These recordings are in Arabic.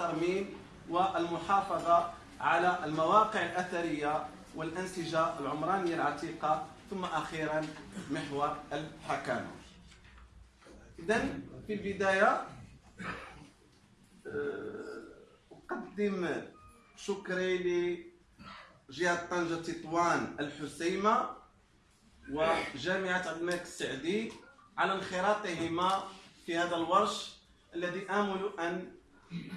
الترميم والمحافظة على المواقع الأثرية والأنسجة العمرانية العتيقة ثم أخيرا محور الحكامة إذا في البداية آه، أقدم شكري لجهة طنجة تطوان الحسيمة وجامعة عبد الملك السعدي على انخراطهما في هذا الورش الذي آمل أن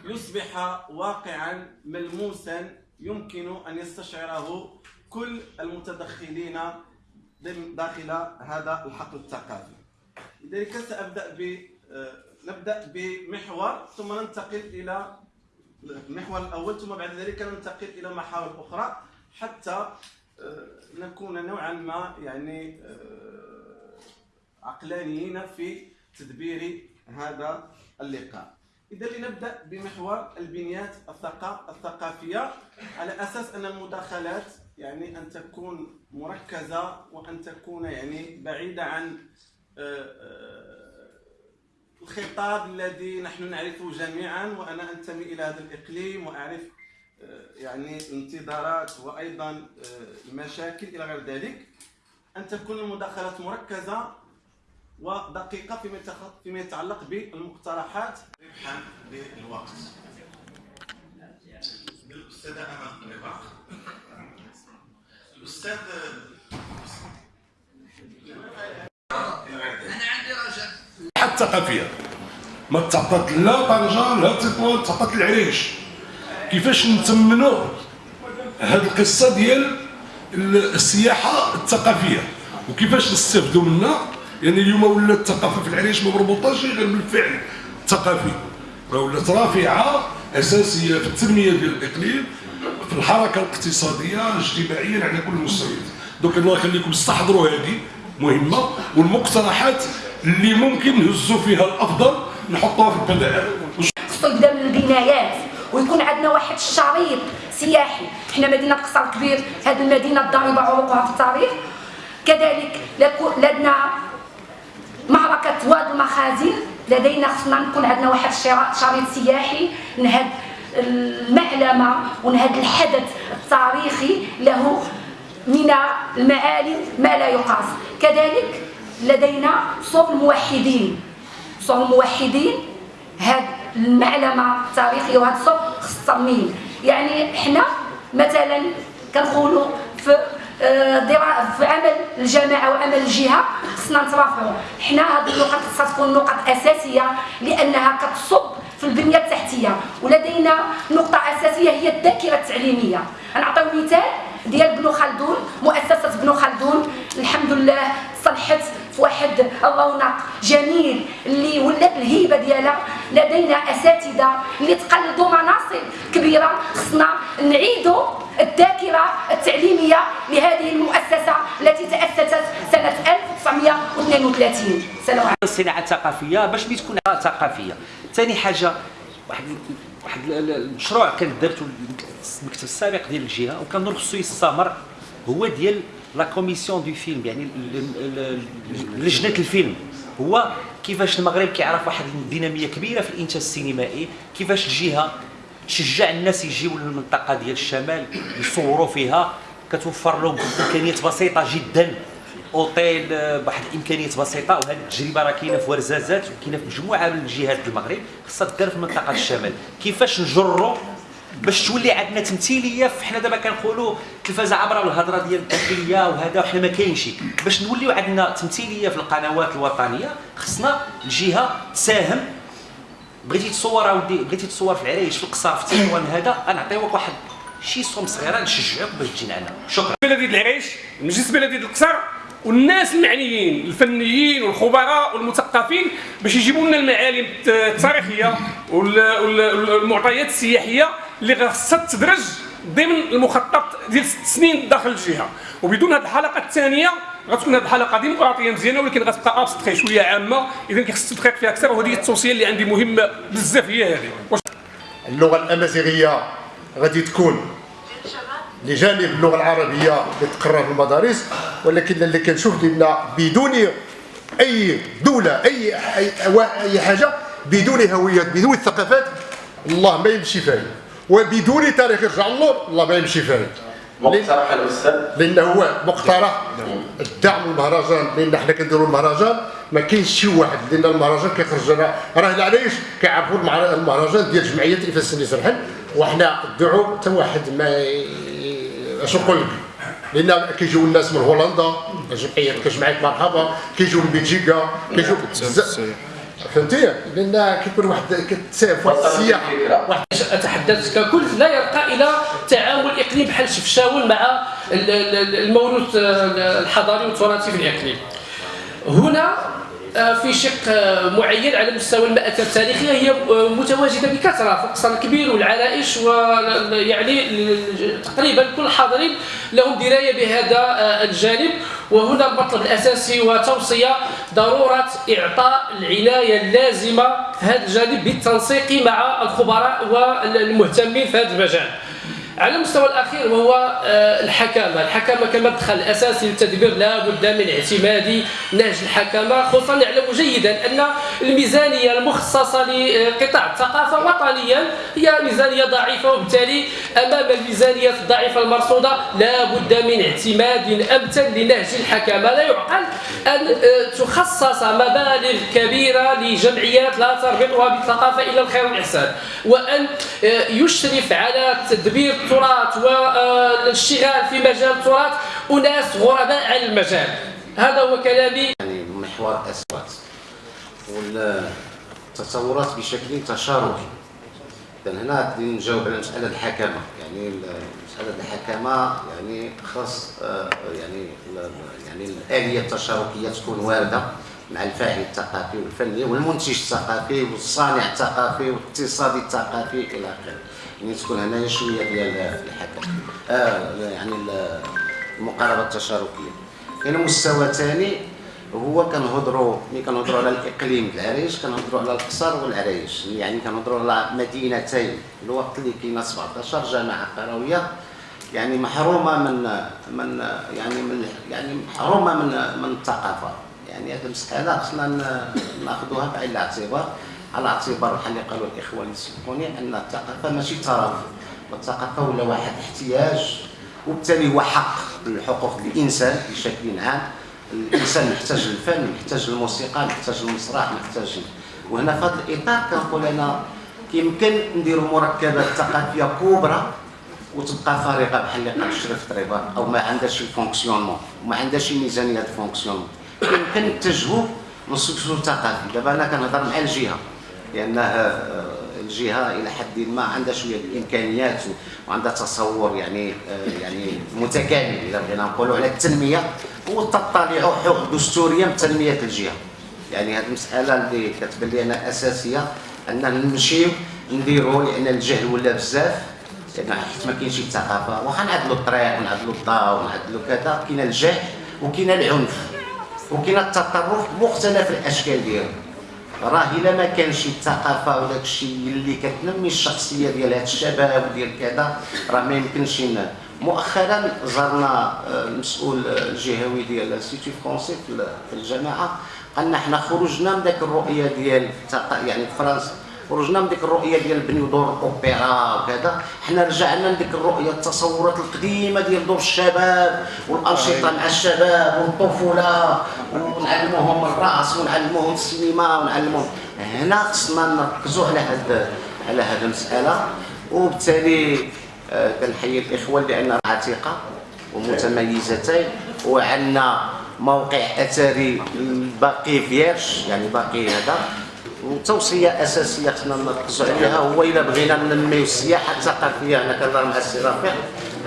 يصبح واقعا ملموسا يمكن أن يستشعره كل المتدخلين داخل هذا الحقل الثقافي. لذلك سأبدأ ب نبدأ بمحور ثم ننتقل إلى المحور الأول ثم بعد ذلك ننتقل إلى محاور أخرى حتى آه، نكون نوعا ما يعني آه، عقلانيين في تدبير هذا اللقاء. إذا لنبدأ بمحور البنيات الثقافية على أساس أن المداخلات يعني أن تكون مركزة وأن تكون يعني بعيدة عن آه، آه، الخطاب الذي نحن نعرفه جميعا وأنا أنتمي إلى هذا الإقليم وأعرف آه، يعني الانتظارات وأيضا المشاكل إلى غير ذلك. أن تكون المداخلات مركزة ودقيقة فيما فيما يتعلق بالمقترحات. ربحا للوقت. الأستاذة أمل رباح الأستاذ أنا عندي رجاء. حتى ما تعطات لا طنجة لا تطوان تعطات العريش. كيفاش نتمنوا هذه القصة ديال السياحة الثقافية وكيفاش نستافدوا منها؟ يعني اليوم ولات الثقافة في العريش ما مربوطاش غير بالفعل الثقافي. راه ولات رافعة أساسية في التنمية ديال الإقليم في الحركة الاقتصادية اجتماعيا على كل المستويات. دونك الله يخليكم استحضروا هذه مهمة والمقترحات اللي ممكن نهزوا فيها الأفضل نحطوها في البدائل خصو يبدا من البنايات ويكون عندنا واحد الشريط سياحي. حنا مدينة قصر كبير هذه المدينة الضاربه عروقها في التاريخ. كذلك لدنا معركة واد المخازن. لدينا خصنا نكون عندنا واحد شريط سياحي. نهد المعلمة ونهد الحدث التاريخي. له من المعالم ما لا يقاس. كذلك لدينا صور الموحدين. صور الموحدين. هاد المعلمة التاريخية وهاد الصور خص الترميم. يعني حنا مثلا كنقولوا في في عمل الجماعه وعمل الجهة خصنا نترافعوا حنا هذه النقط خصها تكون نقط أساسية لأنها كتصب في البنية التحتية ولدينا نقطة أساسية هي الذاكرة التعليمية. نعطيو مثال ديال بنو خلدون مؤسسة بنو خلدون. الحمد لله صلحت في واحد الرونق جميل اللي ولات الهيبة ديالها. لدينا أساتذة اللي تقلدوا مناصب كبيرة خصنا نعيدوا الذاكرة التعليمية لهذه المؤسسة التي تأسست سنة 1932 سلام عليكم الصناعه الثقافيه باش تكون ثقافية. ثاني حاجة واحد واحد المشروع كان درته المكتب السابق ديال الجهة وكان خصو يستمر هو ديال la commission du film يعني لجنة الفيلم. هو كيفاش المغرب كيعرف واحد الدينامية كبيرة في الإنتاج السينمائي كيفاش الجهة تشجع الناس يجيو للمنطقة ديال الشمال يصوروا فيها كتوفر لهم إمكانيات بسيطة جدا. أوتيل بواحد الإمكانيات بسيطة وهذه التجربة راه كاينة في ورزازات وكاينة في مجموعة من الجهات المغرب خصها تدار في منطقة الشمال. كيفاش نجروا باش تولي عندنا تمثيلية؟ حنا دابا كنقولوا التلفازه عبره الهضرة ديال الداخليه وهذا وحنا ما كاينش. باش نوليو عندنا تمثيلية في القنوات الوطنية خصنا الجهة تساهم بغيتي تصور أودي بغيتي تصور في العرايش في القصار في تيوان هذا غنعطيوك واحد شي صوم صغيره نشجعوك باش تجي عندنا شكرا. بلديه العريش المجلس بلديه القصر والناس المعنيين الفنيين والخبراء والمثقفين باش يجيبوا لنا المعالم التاريخية والمعطيات السياحية اللي خاصها تدرج ضمن المخطط ديال ست سنين داخل الجهة. وبدون هذه الحلقة الثانية غتكون هذه الحلقة ديمقراطيه مزيانة ولكن غتبقى ابستخي شوية عامة. اذا كيخص التدقيق فيها أكثر وهذه التوصية اللي عندي مهمه بزاف هي هذه. اللغة الأمازيغية غادي تكون لجانب اللغة العربية اللي تقرر في المدارس ولكن اللي كنشوف ان بدون أي دولة أي أي, أي حاجة بدون هوية بدون ثقافات الله ما يمشي فيه وبدون تاريخ يرجع اللور الله ما يمشي فيه مقترح الأستاذ؟ لأن هو مقترح. الدعم المهرجان لأن حنا كنديروا المهرجان ما كاينش شي واحد لأن المهرجان كيخرج لنا. راه العلايش كيعرفوا المهر- المهرجان ديال جمعية الإفاس النساء الحل وحنا الدعو حتى واحد ما اش نقول لك؟ لأن كيجيو الناس من هولندا الجمعيه كجمعية مرحبا كيجيو من بلجيكا كيجيو بزاف فهمتي؟ لأن كيكون واحد كتساهل في واحد السياحه واحد أتحدث ككل لا يرقى إلى تعامل إقليم بحال شفشاون مع ال- ال- الموروث الحضاري والتراثي في الإقليم. هنا آه، في شق آه، معين على مستوى المآثر التاريخية هي آه، متواجدة بكثرة في القصر الكبير والعلائش ويعني تقريبا كل الحاضرين لهم دراية بهذا الجانب. وهنا المطلب الأساسي وتوصية ضرورة إعطاء العناية اللازمة هذا الجانب بالتنسيق مع الخبراء والمهتمين في هذا المجال. على المستوى الأخير وهو آه، الحكامة، الحكامة كمدخل أساسي للتدبير لا بد من اعتماد نهج الحكامة، خصوصا نعلم جيدا أن الميزانية المخصصة لقطاع الثقافة وطنيا هي ميزانية ضعيفة وبالتالي أمام الميزانيات الضعيفة المرصودة لا بد من اعتماد امثل لنهج الحكامة، لا يعقل أن آه، تخصص مبالغ كبيرة لجمعيات لا تربطها بالثقافة إلا الخير والإحسان، وأن آه، يشرف على تدبير التراث والاشتغال في مجال التراث أناس غرباء عن المجال. هذا هو كلامي. يعني محور أسود والتصورات بشكل تشاركي. إذن هنا بدي نجاوب على مسألة الحكامة يعني مسألة الحكامة يعني خاص آه، يعني يعني الآلية التشاركية تكون واردة مع الفاعل الثقافي والفني والمنتج الثقافي والصانع الثقافي والاقتصادي الثقافي إلى آخره. يعني تكون هنا شوية ديال الحكم. آه يعني ال- المقاربة التشاركية. كاين مستوى ثاني هو كنهضروا ملي كنهضروا على الإقليم العريش كنهضروا على القصر والعريش. يعني كنهضروا على مدينتين. الوقت اللي كاينة 17 جامعة قروية. يعني محرومة من من يعني من يعني محرومة من من الثقافة. يعني هذه المسألة خصنا ناخذوها بعين الاعتبار. على اعتبار بحال اللي قالوا الاخوان يسبقوني أن الثقافة ماشي ترف والثقافة ولا واحد احتياج وبالتالي هو حق من حقوق الإنسان بشكل عام. الإنسان محتاج للفن محتاج للموسيقى محتاج للمسرح محتاج وهنا في هذا الإطار كنقول أنا يمكن نديروا مركبات ثقافية كبرى وتبقى فارغة بحال اللي قال الشريف طريبه أو ما عندهاش ال fonctionnement وما عندهاش ميزانيه ال fonctionnement. يمكن نتجهوا لل socio ثقافي. دابا أنا كنهضر مع الجهة. لأنه آه، الجهة إلى حد ما عندها شوية الإمكانيات وعندها تصور يعني آه، يعني متكامل. إذا بغينا نقولوا على التنمية وتطلع حقوق دستورية من تنمية الجهة. يعني هذه المسألة اللي كتبان لي أنا أساسية أننا نمشيو نديروا لأن الجهل ولا بزاف. لأن حيت ما كاينش الثقافة واخا نعدلوا الطريق ونعدلوا الضوء ونعدلوا كذا كاين الجهل وكاين العنف وكاين التطرف بمختلف الأشكال ديالو راه الا ما كانش الثقافه وداك الشيء اللي كتنمي الشخصية ديال هاد الشباب وديال كذا راه ما يمكنش مؤخرا زرنا آه، المسؤول الجهوي ديال ال Institut français في ال- في الجامعة. قالنا حنا خرجنا من داك الرؤية ديال يعني فرنسا. خرجنا من ديك الرؤية ديال نبنيو دور الأوبرا وكذا. حنا رجعنا لديك الرؤية التصورات القديمة ديال دور الشباب والأنشطة مع الشباب والطفولة. ونعلموهم الرقص ونعلموهم السينما ونعلموهم. هنا خصنا نركزوا على هاد على هاد المسألة. وبالتالي آه، كنحيي الإخوة لأن عتيقة ومتميزتين. وعندنا موقع أثري باقي فيرش يعني باقي هذا. وتوصيه أساسية خصنا نركزوا عليها هو إلا بغينا ننميو السياحة الثقافيه أنا كنهضر مع السي رفيق.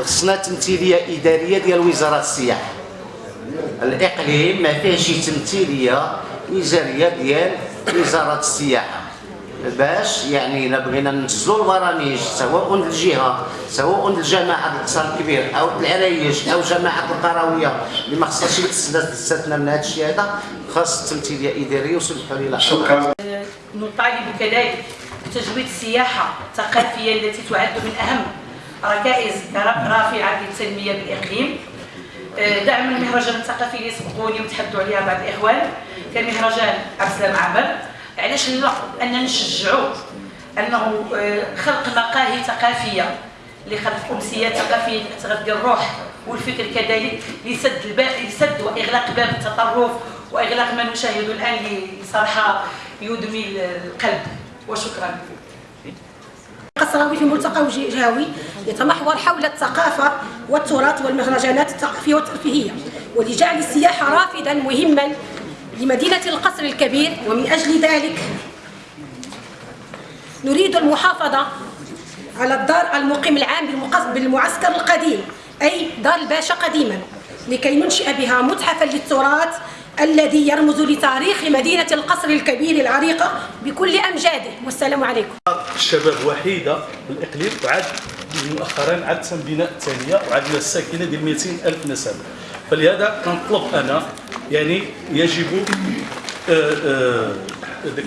خصنا تمثيلية إدارية ديال وزارة السياحة. الإقليم ما فيهش تمثيلية وزاريه ديال وزارة السياحة. باش يعني إلا بغينا ننزلوا البرامج سواء للجهه سواء للجماعه القصر الكبير أو العرايش أو جماعة القروية. اللي ما خصهاش تستثنى من هذا الشيء هذا خاص تمثيليه اداريه وسمحوا لي شكرا. نطالب كذلك بتجويد السياحة الثقافية التي تعد من أهم ركائز رافعة للتنمية بالإقليم. آه، دعم المهرجان الثقافي اللي سبقوني وتحدثوا عليها بعض الإخوان. كمهرجان عبد. السلام عمر علاش لا؟ أننا نشجعوا أنه آه، خلق مقاهي ثقافية لخلق امسيات ثقافية تغذي الروح والفكر كذلك لسد الباب لسد وإغلاق باب التطرف وإغلاق ما نشاهده الآن اللي صراحة يدمي القلب. وشكرا. قصراوي في ملتقى جهوي يتمحور حول الثقافة والتراث والمهرجانات الثقافية والترفيهية ولجعل السياحة رافدا مهما لمدينة القصر الكبير ومن أجل ذلك نريد المحافظة على الدار المقيم العام بالمعسكر القديم أي دار الباشا قديما لكي ننشئ بها متحفا للتراث الذي يرمز لتاريخ مدينة القصر الكبير العريقة بكل أمجاده. والسلام عليكم. الشباب وحيدة بالإقليم وعاد مؤخرا عاد تم بناء الثانية وعندنا الساكنة ديال 200 ألف نسمه فلهذا كنطلب أنا يعني يجب آه، آه، ذاك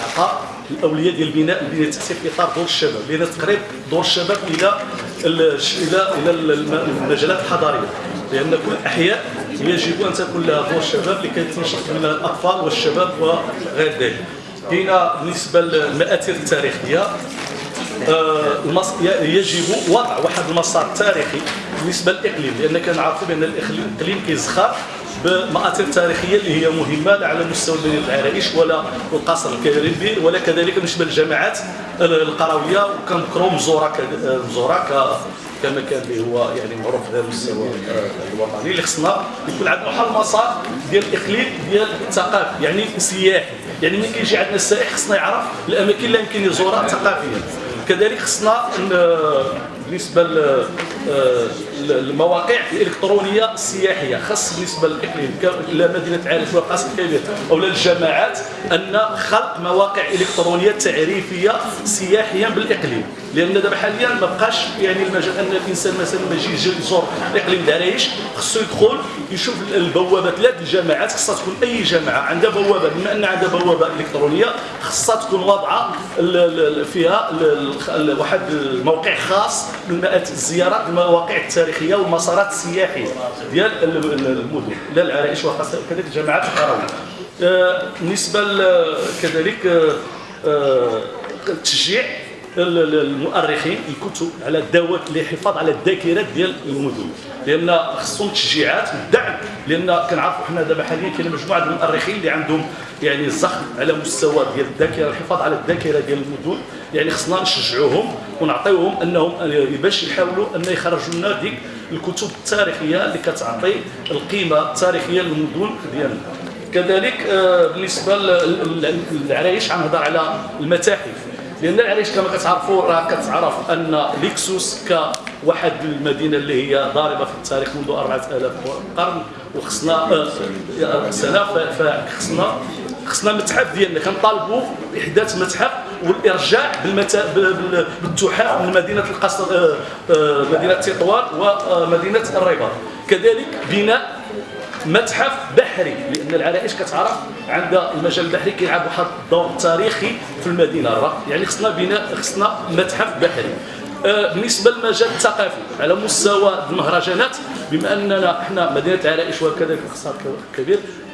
إعطاء الأولوية ديال البناء البناء التحتي في إطار دور الشباب لأن تقريب دور الشباب إلى ال- إلى إلى الم- المجالات الحضارية لأن كل الاحياء يجب أن تكون لها دور الشباب لكي تنشط منها الأطفال والشباب وغير ذلك. كاينة بالنسبة للمآثر التاريخية يجب وضع واحد المسار تاريخي بالنسبة للإقليم لأن كنعرفوا بأن الإقليم كيزخر بمآثر تاريخية اللي هي مهمة لا على مستوى مدينه العرائش ولا القصر الكبير ولا كذلك بالنسبة للجامعات القروية وكنذكروا مزوره آه، مزوره كمكان اللي هو يعني معروف على المستوى آه، الوطني اللي خصنا يكون عندنا واحد المسار ديال الإقليم ديال الثقافي يعني سياحي يعني ملي كيجي عندنا السائح خصنا يعرف الأماكن اللي يمكن يزورها ثقافيا. كذلك خصنا ن- بالنسبة للمواقع الإلكترونية السياحية خاص بالنسبة للإقليم ك- إلى مدينة عارف والقصر الكبير أو للجامعات أن خلق مواقع إلكترونية تعريفية سياحيا بالإقليم. لأن دابا حاليا ما بقاش يعني المجال أن الإنسان مثلا ما يجي يزور الإقليم ديال العرايش خصو يدخل يشوف البوابات لا الجامعات خصها تكون أي جامعه عندها بوابة بما ان عندها بوابة إلكترونية خصها تكون واضعة فيها واحد الموقع خاص بالمآت الزيارات المواقع التاريخية والمسارات السياحيه ديال ال- ال- المدن لا العرائش وخاصه كذلك القرويه آه، بالنسبة كذلك آه، آه، تشجيع ال- ال- المؤرخين الكتب على الدواء للحفاظ على الذاكرة ديال المدن. لأن خصهم تشجيعات والدعم. لأن كنعرفوا حنا دابا حاليا كاين مجموعة ديال المؤرخين اللي عندهم يعني الزخم على مستوى ديال الذاكرة الحفاظ على الذاكرة ديال المدن. يعني خصنا نشجعوهم ونعطيوهم أنهم باش يحاولوا أن يخرجوا لنا ديك الكتب التاريخية اللي كتعطي القيمة التاريخية للمدن ديالنا. كذلك آه، بالنسبة لل- للعرايش غنهضر على المتاحف. لأن العرايش كما كتعرفوا راه كتعرف أن ليكسوس كواحد المدينة اللي هي ضاربة في التاريخ منذ 4000 قرن وخصنا آه، سنة ف- فخصنا خصنا متحف ديالنا. كنطالبوا بإحداث متحف والإرجاع بالمتا... بال- بالتحف من مدينة القصر آه، آه، مدينة تطوان ومدينه الرباط كذلك بناء متحف بحري لأن العرائش كتعرف عندها المجال البحري كيلعب واحد الدور تاريخي في المدينة. يعني خصنا بناء خصنا متحف بحري. آه، بالنسبة للمجال الثقافي على مستوى المهرجانات بما أننا إحنا مدينة العرائش وكذلك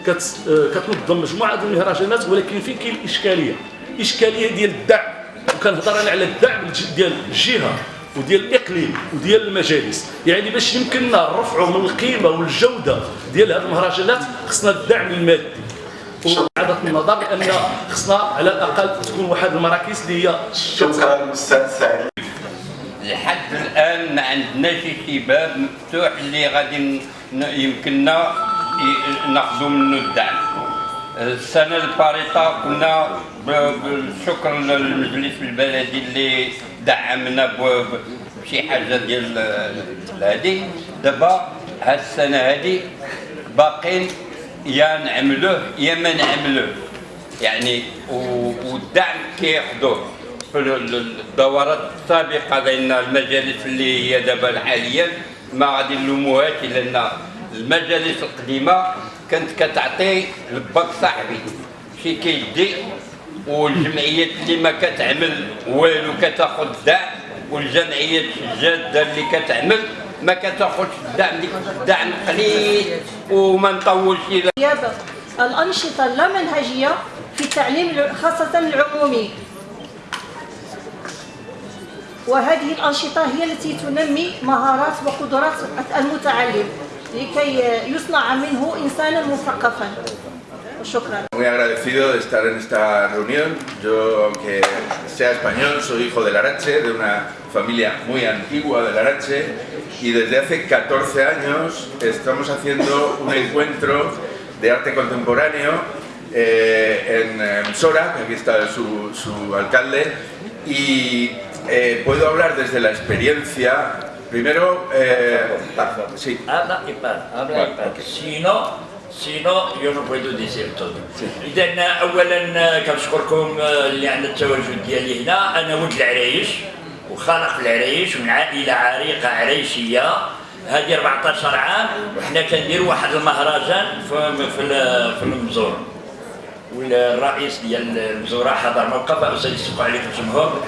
كت- آه، كتنظم مجموعة ديال المهرجانات ولكن فين كاين الاشكاليه إشكالية ديال الدعم. وكنهضر أنا على الدعم ديال الجهة وديال الإقليم وديال المجالس. يعني باش يمكننا نرفعوا من القيمة والجودة ديال هذه المهرجانات خصنا الدعم المادي. وعدد النظر لأن خصنا على الأقل تكون واحد المراكز اللي هي شكرا أستاذ سعيد. لحد الآن ما عندناش شي باب مفتوح اللي غادي يمكننا ناخذوا منه الدعم. السنة الفارطه كنا بالشكر للمجلس البلدي اللي دعمنا بشي حاجة ديال هذه دابا هاد السنة باقين يا نعملوه يا ما نعملوه. يعني والدعم كياخذوه في ال- ال- الدورات السابقة لأن المجالس اللي هي دابا حاليا ما غادي نلوموهاش لأن المجالس القديمة كانت كتعطي لباك صاحبي. شي كيدي والجمعيات اللي ما كتعمل والو كتاخذ الدعم والجمعيات الجادة اللي كتعمل ما كتاخذش الدعم ديك الدعم قليل وما نطولش الأنشطة اللامنهجية في التعليم خاصة العمومي. وهذه الأنشطة هي التي تنمي مهارات وقدرات المتعلم. لكي يصنع منه إنسانا مثقفا شكرا Muy agradecido de estar en esta reunión. Yo, aunque sea español, soy hijo de Larache, de una familia muy antigua de Larache, y desde hace 14 años estamos haciendo un encuentro de arte contemporáneo eh, en, en Sora, que aquí está su, su alcalde, y eh, puedo hablar desde la experiencia. Primero, eh, sí. Habla y para, habla y para. Si no, si no, yo no puedo decir todo. إذا أولا كنشكركم اللي عندنا التواجد ديالي هنا، أنا ولد العرايش وخالق في العرايش من عائلة عريقة عرايشية هذه 14 عام. وحنا كنديروا واحد المهرجان في في في المزور. والرئيس ديال المزورة حضر موقف أستاذ يسوق عليكم الجمهور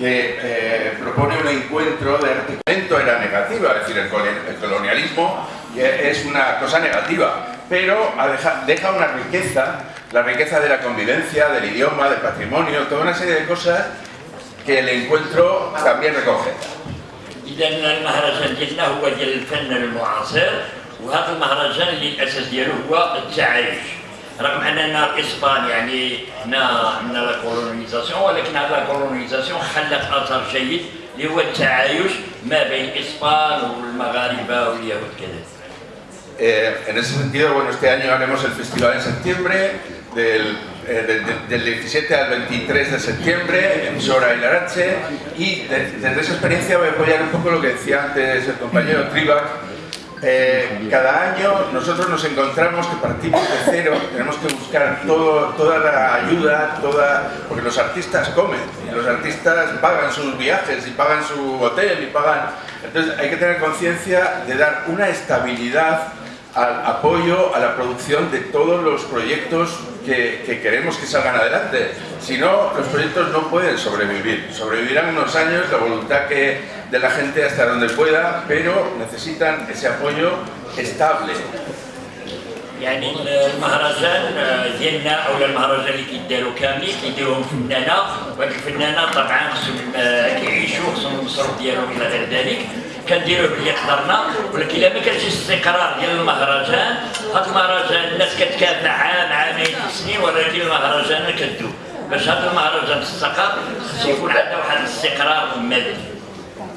que eh, propone un encuentro de arte. Esto era negativa, es decir, el col- el colonialismo es una cosa negativa, pero ha deja, deja una riqueza, la riqueza de la convivencia, del idioma, del patrimonio, toda una serie de cosas que el encuentro también recoge. اذا المهرجان ديالنا هو ديال الفن المعاصر وهذا المهرجان اللي الاساس ديالو هو التعايش رغم اننا الاسبان يعني حنا عندنا لا كولونيزاسيون ولكن هذا لا كولونيزاسيون خلت اثر جيد اللي هو التعايش ما بين الاسبان والمغاربه واليهود كذلك Eh, en ese sentido, bueno, este año haremos el festival en septiembre, del, eh, de- de- del 17 al 23 de septiembre en Sora y Larache, y de- desde esa experiencia voy a apoyar un poco lo que decía antes el compañero Tribac. eh, cada año nosotros nos encontramos que partimos de cero, tenemos que buscar todo, toda la ayuda, toda, porque los artistas comen, y los artistas pagan sus viajes y pagan su hotel y pagan... Entonces hay que tener conciencia de dar una estabilidad al apoyo a la producción de todos los proyectos que, que queremos que salgan adelante. Si no, los proyectos no pueden sobrevivir. Sobrevivirán unos años, la voluntad que de la gente hasta donde pueda, pero necesitan ese apoyo estable. يعني المهرجان ديالنا أو المهرجان اللي كيداروا كاملين كيديروهم فنانة. وهاد الفنانة طبعا خصهم آه، كيعيشوا خصهم المصروف ديالهم إلى غير ذلك. كنديروه باللي قدرنا ولكن إلا ما كانش استقرار ديال المهرجان هاد المهرجان الناس كتكافح عام عامين سنين ولكن المهرجان كدوب باش هذا المهرجان تستقر خص يكون عندنا واحد الاستقرار مادي.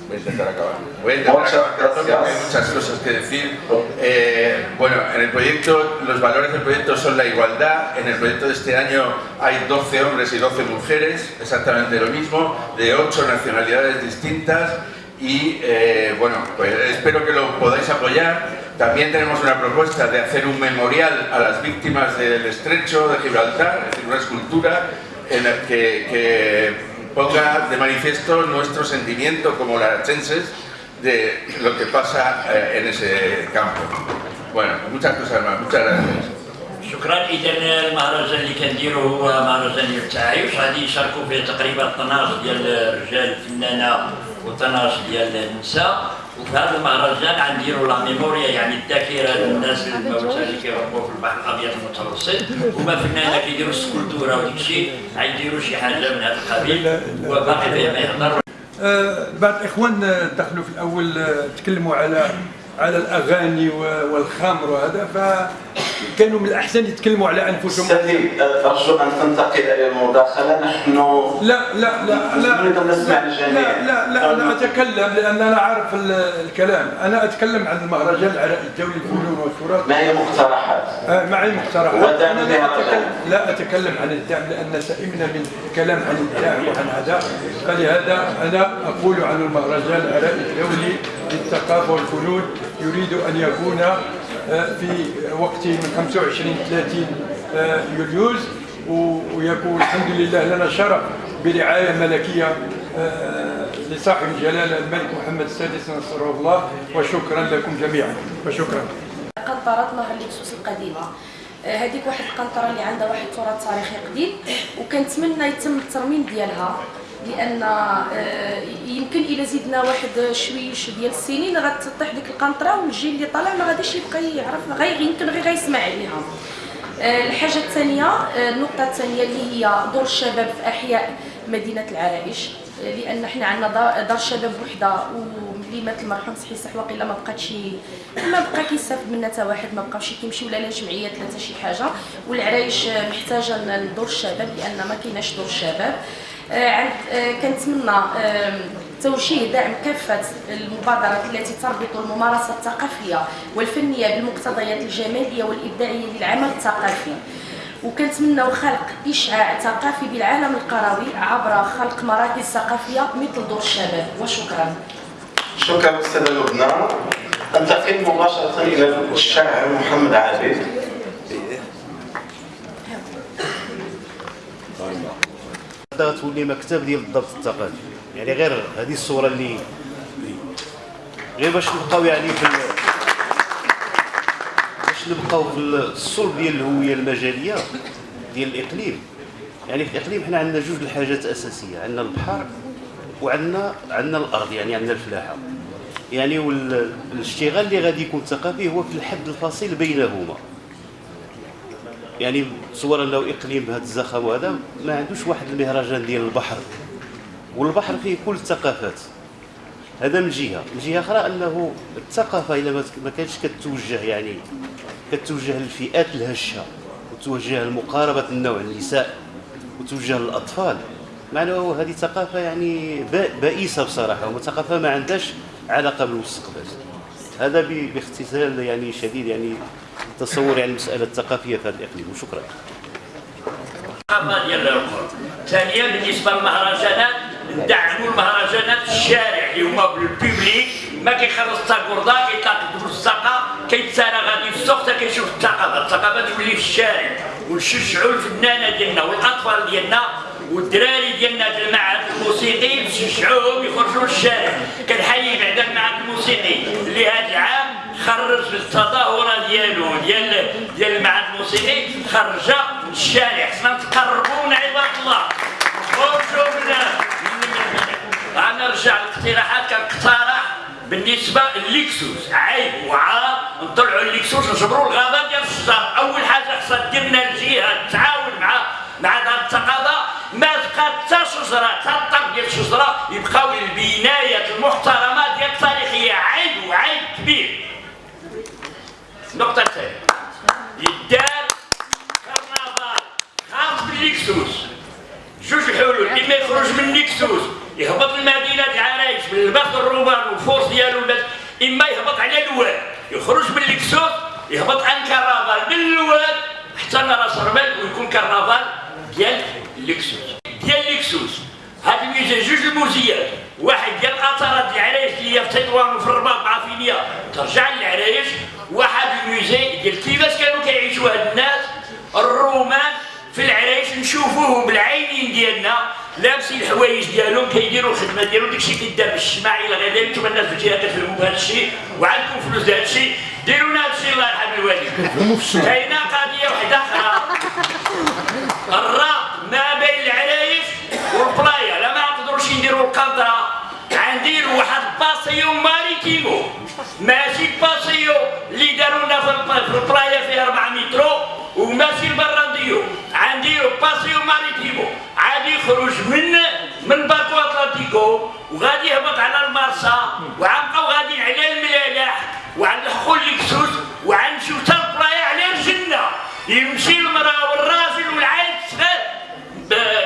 Voy a intentar acabar. Voy a intentar Muchas acabar gracias. hay muchas cosas que decir. Eh, bueno, en el proyecto, los valores del proyecto son la igualdad. En el proyecto de este año hay 12 hombres y 12 mujeres, exactamente lo mismo, de 8 nacionalidades distintas. Y eh, bueno, pues espero que lo podáis apoyar. También tenemos una propuesta de hacer un memorial a las víctimas del estrecho de Gibraltar, es decir, una escultura en la que, que ponga de manifiesto nuestro sentimiento como larachenses de lo que pasa eh, en ese campo. Bueno, muchas cosas más, muchas gracias. شكرا اذا المهرجان اللي كنديرو هو مهرجان ديال التعايش غادي يشاركوا فيه تقريبا 12 ديال الرجال فنانه و12 ديال النساء وفي هذا المهرجان غنديروا لا ميموريا يعني الذاكرة للناس الموتى اللي كيهربوا في البحر الأبيض المتوسط هما فنانه كيديروا السكولتورة وديك الشيء غيديروا شي حاجة من هذا القبيل. وباقي ما يهضر آه، بعض الإخوان آه، دخلوا في الأول آه، تكلموا على على الأغاني و- والخمر وهذا فكانوا من الأحسن يتكلموا على أنفسهم. سيدي أرجو أن تنتقل إلى المداخلة. نحن لا لا لا لا. نريد ان نسمع لا الجميع لا لا, لا أنا أتكلم لأن أنا عارف ال- الكلام. أنا أتكلم عن المهرجان العراقي الدولي للفنون والتراث ما هي مقترحات؟ آه، معي مقترحات؟ ودعم أنا لا. اتكلم لا أتكلم عن الدعم لأن سئمنا من الكلام عن الدعم وعن هذا فلهذا أنا أقول عن المهرجان العراقي الدولي للثقافة والفنون يريد أن يكون في وقت من 25 30 آه، يوليوز ويكون الحمد لله لنا شرف برعاية ملكية آه، لصاحب الجلالة الملك محمد السادس نصره الله وشكرا لكم جميعا. وشكرا. قنطرة نهر اللكسوس القديمة. آه، هذيك واحد القنطرة اللي عندها واحد تراث تاريخي قديم وكنتمنى يتم الترميم ديالها. لأن آه، يمكن إلى زدنا واحد شويش ديال السنين غتطيح ديك القنطرة والجيل اللي طالع ما غاديش يبقى يعرف غير يمكن غير غيسمع عليها. آه، الحاجة الثانية آه، النقطة الثانية اللي هي دور الشباب في أحياء مدينة العرائش. لأن حنا عندنا دار, الشباب وحدة وملي مات المرحوم صحي صح واقيلا ما بقاتش ما بقى كيستافد منها حتى واحد ما بقاوش كيمشيو لا لجمعيات لا حتى شي حاجة. والعرايش محتاجة لدور الشباب لأن ما كايناش دور الشباب. كنتمنى توجيه دعم كافة المبادرات التي تربط الممارسة الثقافية والفنية بالمقتضيات الجمالية والإبداعية للعمل الثقافي. وكنتمناو خلق إشعاع ثقافي بالعالم القروي عبر خلق مراكز ثقافية مثل دور الشباب. وشكرا. شكرا أستاذة لبنى. أنتقل مباشرة إلى الشاعر محمد عابد. تولي مكتب ديال الضبط الثقافي يعني غير هذه الصورة اللي غير باش نبقاو يعني في باش نبقاو في الصلب ديال الهوية المجالية ديال الإقليم. يعني في الإقليم حنا عندنا جوج الحاجات أساسية. عندنا البحر وعندنا عندنا الأرض يعني عندنا الفلاحة. يعني والاشتغال اللي غادي يكون ثقافي هو في الحد الفاصل بينهما. يعني تصور لو إقليم بهذا الزخم وهذا ما عندوش واحد المهرجان ديال البحر. والبحر فيه كل الثقافات. هذا من جهة. من جهة أخرى أنه الثقافة اذا ما كانتش كتوجه يعني كتوجه للفئات الهشة وتوجه لمقاربة النوع النساء وتوجه للأطفال. معناه هذه ثقافة يعني بائسة بصراحة وثقافه ما عندهاش علاقة بالمستقبل. هذا باختصار يعني شديد يعني تصور يعني المسألة الثقافية في هذا الإقليم. وشكرا ثانيا بالنسبة للمهرجانات ندعموا المهرجانات في الشارع اللي هما بالبيبليك. ما كيخلص حتى كيتلاقى في الساقة كيتسارى غادي في السوق حتى كيشوف الثقافة. الثقافة تولي في الشارع. ونشجعوا الفنانة ديالنا والأطفال ديالنا والدراري ديالنا ديال المعهد الموسيقي نشجعوهم يخرجوا للشارع. كنحيي بعدا المعهد الموسيقي اللي هذا العام خرج بالتظاهره ديالو ديال ديال المعهد الموسيقي خرج للشارع خصنا نتقربوا من عباد الله. خرجوا من أنا نرجع للاقتراحات كنقترح بالنسبة لليكسوس. عيب وعار. نطلعوا الليكسوس نجبروا الغابة ديال الشجر. أول حاجة خصها دير لنا الجهة. تعاون مع مع دار الثقافه ما تبقى حتى شجرة حتى الطرف ديال الشجرة يبقاو البنايات المحترمة ديال التاريخية. عيب وعيب كبير. النقطه الثانية يدار كرنفال. خاص بالليكسوس جوج الحلول إما يخرج من ليكسوس يهبط لمدينه العرايش بالباخ الرومان والفورس ديالو إما يهبط على الواد. يخرج من ليكسوس يهبط عن كرنفال. من الواد حتى رأس رمال ويكون كرنفال ديال ليكسوس ديال ليكسوس هاد الميزه جوج الموزيات واحد ديال الاثارات ديال العرايش اللي هي في تطوان وفي الرباط مع فينيا ترجع للعرايش واحد الميزي ديال كيفاش كانوا كيعيشوا هاد الناس الرومان في العرايش نشوفوهم بالعينين ديالنا لابسين الحوايج ديالهم كيديروا الخدمة ديالهم داكشي كيدار بالشماع إلى غير ذلك أنتم الناس في الجهة كتفهموا بهذا الشيء وعندكم فلوس لهذا الشيء. ديروا لنا هذا الشيء الله يرحم الوالد كاينة قضية واحدة آخرى. paseo marítimo ماشي paseo اللي داروا لنا في ال playa فيها 4 مترو وماشي البرانديو غنديروا paseo marítimo غادي يخرج من من Balcón Atlántico وغادي يهبط على المارسا وغنبقاو غاديين على الملاح وغنلحقوا ليكسوس وغنمشيو حتى البلايا على الجنه يمشي المراه والراجل والعيل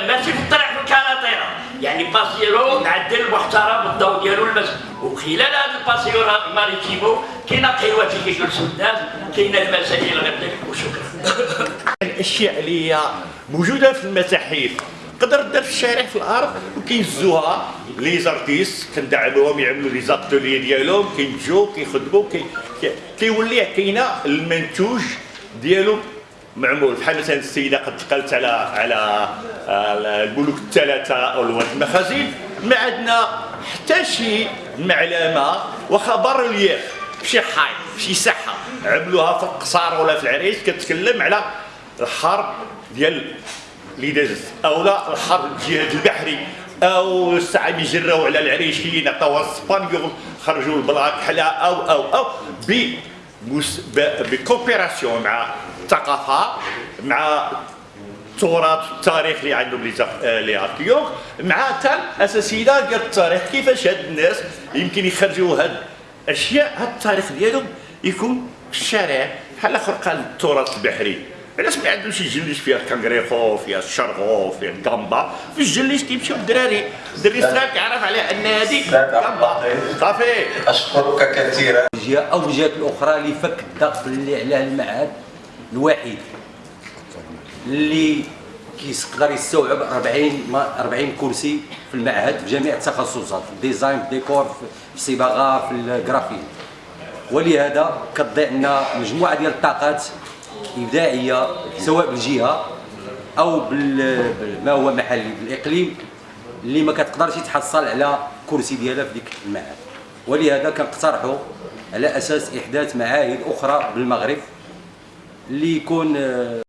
ماشي في الطريق في الكاراتيرا يعني باسيرو معدل محترم بالضوء ديالو المس وخلال هذا الباسيرو ماريتيمو كاينة قهوه اللي كيجلسوا الناس كاينة المسائل غير وشكرا. الأشياء اللي هي موجودة في المتاحف. تقدر دير في الشارع في الأرض وكيهزوها لي زارتيست كندعموهم يعملوا لي زاتولي ديالهم كينجو كيخدموا كي كيولي كاينة المنتوج ديالو. معمول. بحال مثلا السيدة قد دخلت على على الملوك الثلاثة أو المخازن ما عندنا حتى شي معلمة واخا بارولييف شي حي شي ساحه عملوها في القصار ولا في العريس كتكلم على الحرب ديال اللي دازت أو لا الحرب الجهاد البحري أو الساعة يجروا على العريشيين عطاوها الاسبانيول خرجوا البلاك حلا أو أو أو بكوبيراسيون مع الثقافة مع التراث التاريخ اللي عندهم لي آه، لي اركيولوج مع تال اساسيات ديال التاريخ كيفاش هاد الناس يمكن يخرجوا هاد اشياء هاد التاريخ ديالهم يكون في الشارع بحال آخر قال التراث البحري. علاش ما عندوش يجلش فيها الكنغريخو فيها الشرغو فيها الكامبا في الجليش كيمشيو الدراري الدري صغار كيعرف على أن هذيك كامبا صافي. أشكرك كثيرا. أو الجهات الأخرى لفك الضغط اللي على المعهد. الوحيد اللي كيقدر يستوعب 40 ما- 40 كرسي في المعهد في جميع التخصصات في الديزاين في الديكور في الصباغه في الجرافين. ولهذا كتضيع لنا مجموعة ديال الطاقات إبداعية سواء بالجهة أو بما هو محلي بالإقليم اللي ما كتقدرش تحصل على كرسي ديالها في ديك المعهد. ولهذا كنقترحوا على أساس إحداث معاهد أخرى بالمغرب. اللي يكون